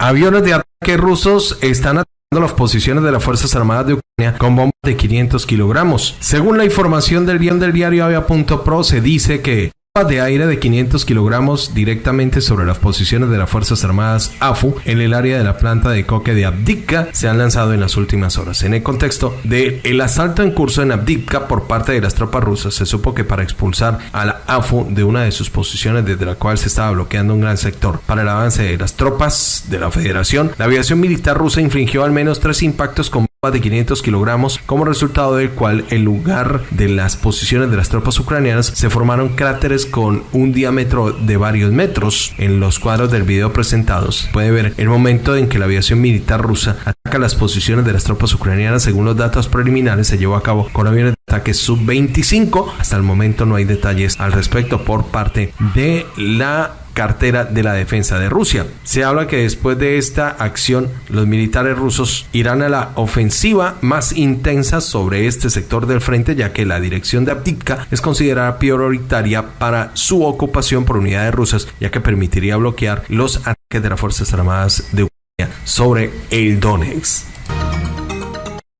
Aviones de ataque rusos están atacando las posiciones de las Fuerzas Armadas de Ucrania con bombas de 500 kilogramos. Según la información del guion del diario Avia.pro, se dice que de aire de 500 kilogramos directamente sobre las posiciones de las Fuerzas Armadas AFU en el área de la planta de coque de Abdivka se han lanzado en las últimas horas. En el contexto del el asalto en curso en Abdivka por parte de las tropas rusas, se supo que para expulsar a la AFU de una de sus posiciones desde la cual se estaba bloqueando un gran sector para el avance de las tropas de la Federación, la aviación militar rusa infringió al menos tres impactos con de 500 kilogramos, como resultado del cual en lugar de las posiciones de las tropas ucranianas se formaron cráteres con un diámetro de varios metros. En los cuadros del video presentados puede ver el momento en que la aviación militar rusa ataca las posiciones de las tropas ucranianas. Según los datos preliminares, se llevó a cabo con aviones de ataque sub-25. Hasta el momento no hay detalles al respecto por parte de la cartera de la defensa de Rusia. Se habla que después de esta acción los militares rusos irán a la ofensiva más intensa sobre este sector del frente ya que la dirección de Abdivka es considerada prioritaria para su ocupación por unidades rusas ya que permitiría bloquear los ataques de las Fuerzas Armadas de Ucrania sobre el Donetsk.